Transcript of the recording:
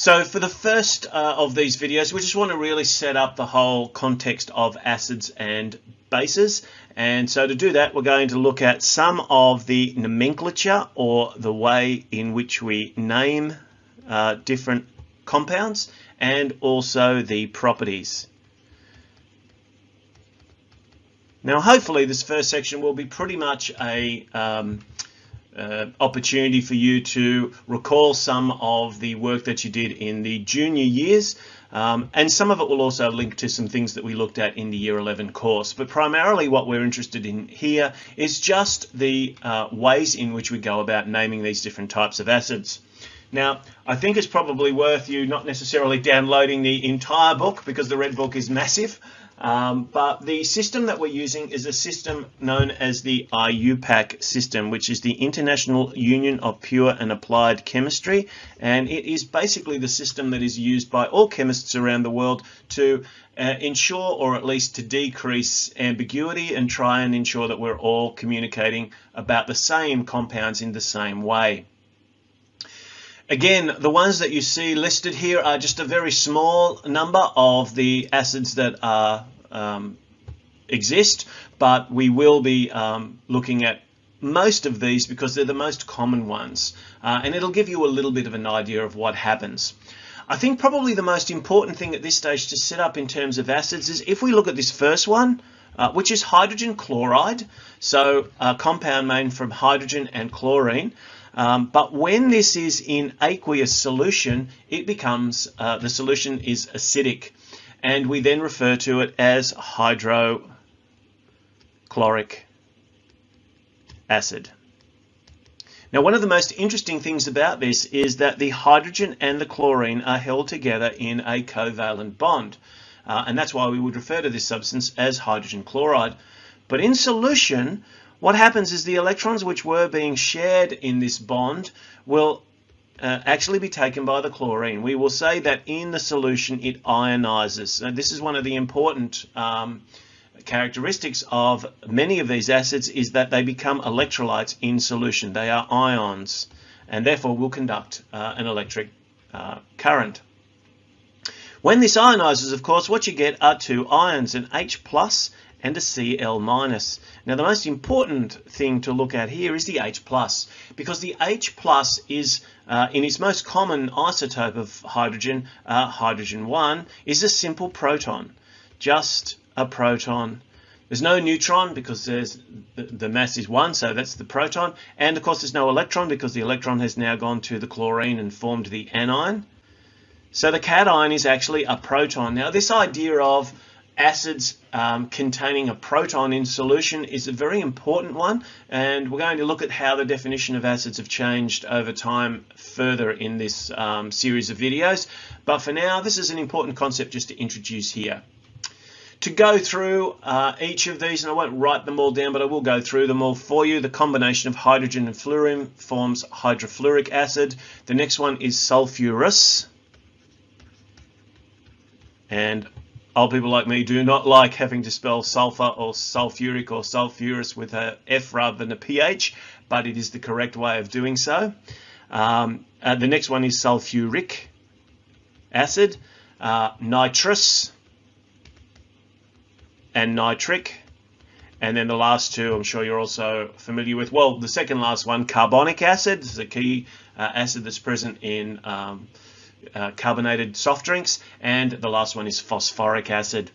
So for the first uh, of these videos, we just want to really set up the whole context of acids and bases. And so to do that, we're going to look at some of the nomenclature or the way in which we name uh, different compounds and also the properties. Now, hopefully this first section will be pretty much a um, uh, opportunity for you to recall some of the work that you did in the junior years um, and some of it will also link to some things that we looked at in the year 11 course but primarily what we're interested in here is just the uh, ways in which we go about naming these different types of acids. Now, I think it's probably worth you not necessarily downloading the entire book because the Red Book is massive, um, but the system that we're using is a system known as the IUPAC system, which is the International Union of Pure and Applied Chemistry. And it is basically the system that is used by all chemists around the world to uh, ensure or at least to decrease ambiguity and try and ensure that we're all communicating about the same compounds in the same way. Again, the ones that you see listed here are just a very small number of the acids that are um, exist, but we will be um, looking at most of these because they're the most common ones, uh, and it'll give you a little bit of an idea of what happens. I think probably the most important thing at this stage to set up in terms of acids is if we look at this first one, uh, which is hydrogen chloride, so a compound made from hydrogen and chlorine. Um, but when this is in aqueous solution, it becomes, uh, the solution is acidic. And we then refer to it as hydrochloric acid. Now, one of the most interesting things about this is that the hydrogen and the chlorine are held together in a covalent bond. Uh, and that's why we would refer to this substance as hydrogen chloride. But in solution, what happens is the electrons which were being shared in this bond will uh, actually be taken by the chlorine. We will say that in the solution it ionizes. And this is one of the important um, characteristics of many of these acids is that they become electrolytes in solution. They are ions and therefore will conduct uh, an electric uh, current. When this ionizes, of course, what you get are two ions, an H plus and a Cl minus. Now the most important thing to look at here is the H plus because the H plus is uh, in its most common isotope of hydrogen, uh, hydrogen 1, is a simple proton, just a proton. There's no neutron because there's the, the mass is 1, so that's the proton. And of course there's no electron because the electron has now gone to the chlorine and formed the anion. So the cation is actually a proton. Now this idea of acids um, containing a proton in solution is a very important one and we're going to look at how the definition of acids have changed over time further in this um, series of videos but for now this is an important concept just to introduce here. To go through uh, each of these, and I won't write them all down, but I will go through them all for you. The combination of hydrogen and fluorine forms hydrofluoric acid. The next one is sulfurous. And Old people like me do not like having to spell sulfur or sulfuric or sulfurous with a F rather than a PH, but it is the correct way of doing so. Um, uh, the next one is sulfuric acid, uh, nitrous, and nitric. And then the last two, I'm sure you're also familiar with. Well, the second last one, carbonic acid, is a key uh, acid that's present in um, uh, carbonated soft drinks, and the last one is phosphoric acid.